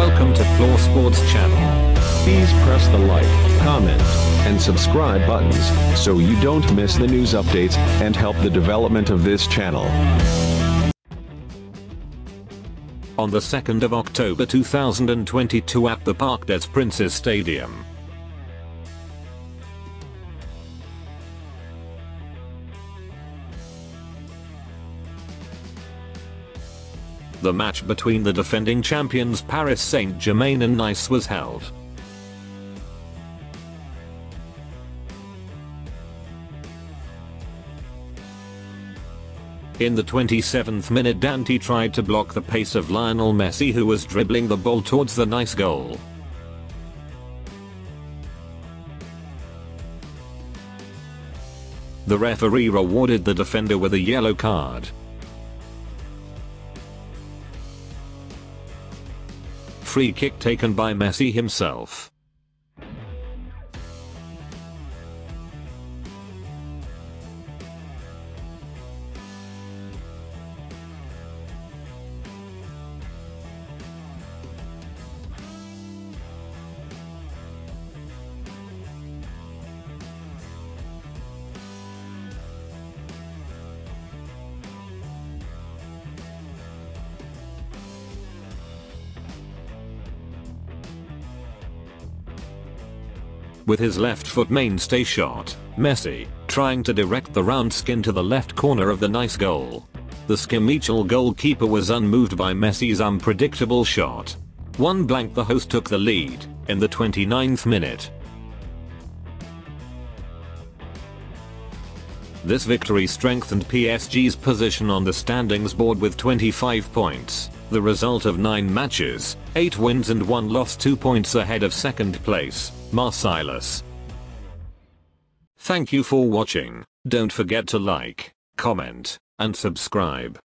to Floor Sports channel. Please press the like, comment, and subscribe buttons so you don't miss the news updates and help the development of this channel. On the 2nd of October 2022 at the Parc des Princes Stadium. The match between the defending champions Paris Saint-Germain and Nice was held. In the 27th minute Dante tried to block the pace of Lionel Messi who was dribbling the ball towards the Nice goal. The referee rewarded the defender with a yellow card. Free kick taken by Messi himself. With his left foot mainstay shot, Messi, trying to direct the round skin to the left corner of the nice goal. The Schmeichel goalkeeper was unmoved by Messi's unpredictable shot. One blank the host took the lead, in the 29th minute. This victory strengthened PSG's position on the standings board with 25 points, the result of 9 matches, 8 wins and 1 loss 2 points ahead of second place, Marseilles. Thank you for watching, don't forget to like, comment, and subscribe.